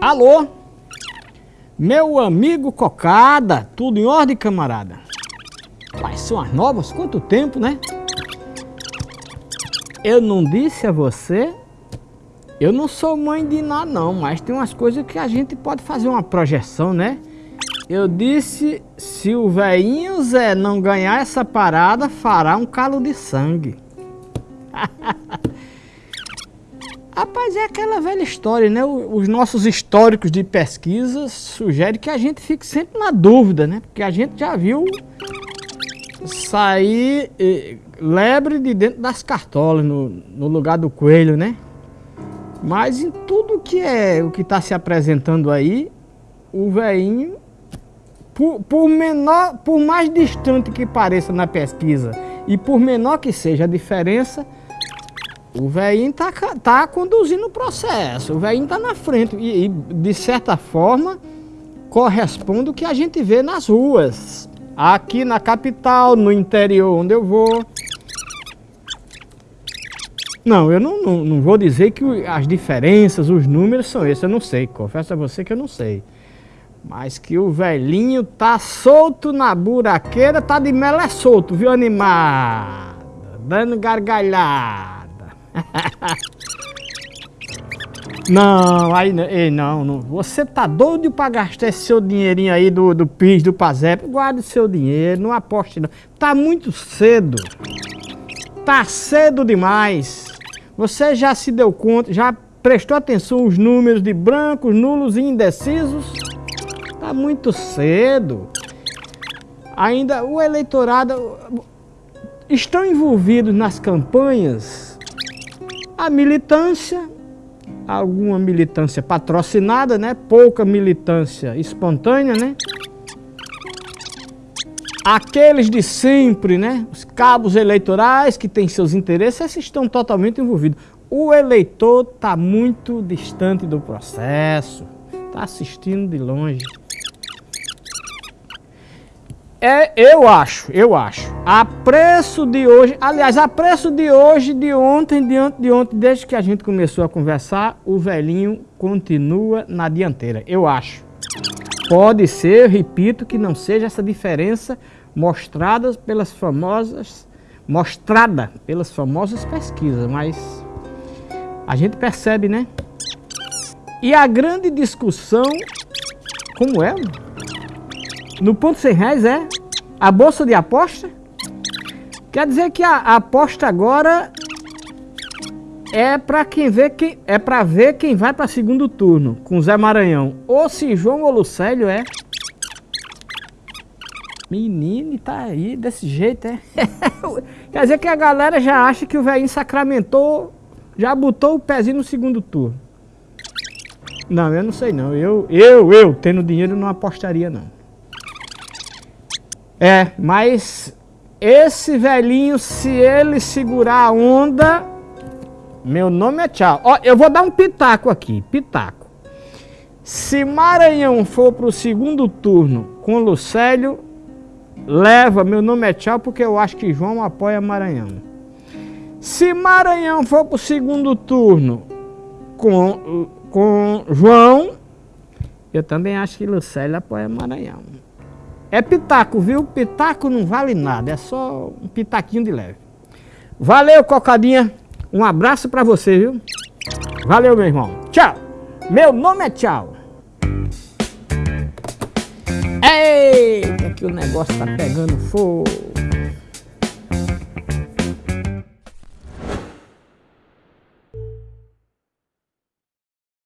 Alô? Meu amigo Cocada, tudo em ordem, camarada? Quais são as novas? Quanto tempo, né? Eu não disse a você, eu não sou mãe de nada não, mas tem umas coisas que a gente pode fazer uma projeção, né? Eu disse, se o velhinho Zé não ganhar essa parada, fará um calo de sangue. Rapaz, é aquela velha história, né? Os nossos históricos de pesquisa sugerem que a gente fique sempre na dúvida, né? Porque a gente já viu sair eh, lebre de dentro das cartolas, no, no lugar do coelho, né? Mas em tudo que é o que está se apresentando aí, o velhinho, por, por, menor, por mais distante que pareça na pesquisa e por menor que seja a diferença, o velhinho tá, tá conduzindo o processo, o velhinho tá na frente e, e, de certa forma corresponde o que a gente vê nas ruas. Aqui na capital, no interior onde eu vou. Não, eu não, não, não vou dizer que as diferenças, os números são esses, eu não sei, confesso a você que eu não sei. Mas que o velhinho tá solto na buraqueira, tá de melé solto, viu, animado? Dando gargalhada. Não, aí ei, não, não, você tá doido para gastar esse seu dinheirinho aí do, do PIS, do PASEP, guarde seu dinheiro, não aposte não. Tá muito cedo, tá cedo demais. Você já se deu conta, já prestou atenção os números de brancos, nulos e indecisos? Tá muito cedo. Ainda o eleitorado estão envolvidos nas campanhas a militância, alguma militância patrocinada, né? Pouca militância espontânea, né? Aqueles de sempre, né? Os cabos eleitorais que têm seus interesses, esses estão totalmente envolvidos. O eleitor está muito distante do processo, está assistindo de longe. É, eu acho, eu acho. A preço de hoje, aliás, a preço de hoje, de ontem, de ontem, de ontem, desde que a gente começou a conversar, o velhinho continua na dianteira, eu acho. Pode ser, repito, que não seja essa diferença mostrada pelas famosas, mostrada pelas famosas pesquisas, mas a gente percebe, né? E a grande discussão, como é? No ponto 100 reais é a bolsa de aposta. Quer dizer que a, a aposta agora é para quem vê quem é para ver quem vai para segundo turno com Zé Maranhão. Ou se João ou Lucélio é. Menino, tá aí desse jeito, é. Quer dizer que a galera já acha que o velhinho sacramentou, já botou o pezinho no segundo turno. Não, eu não sei não. Eu, eu, eu, tendo dinheiro, não apostaria não. É, mas esse velhinho, se ele segurar a onda, meu nome é tchau. Ó, eu vou dar um pitaco aqui, pitaco. Se Maranhão for para o segundo turno com Lucélio, leva, meu nome é tchau, porque eu acho que João apoia Maranhão. Se Maranhão for para o segundo turno com, com João, eu também acho que Lucélio apoia Maranhão. É pitaco, viu? Pitaco não vale nada, é só um pitaquinho de leve. Valeu, Cocadinha. Um abraço pra você, viu? Valeu, meu irmão. Tchau. Meu nome é Tchau. Eita, que o negócio tá pegando fogo.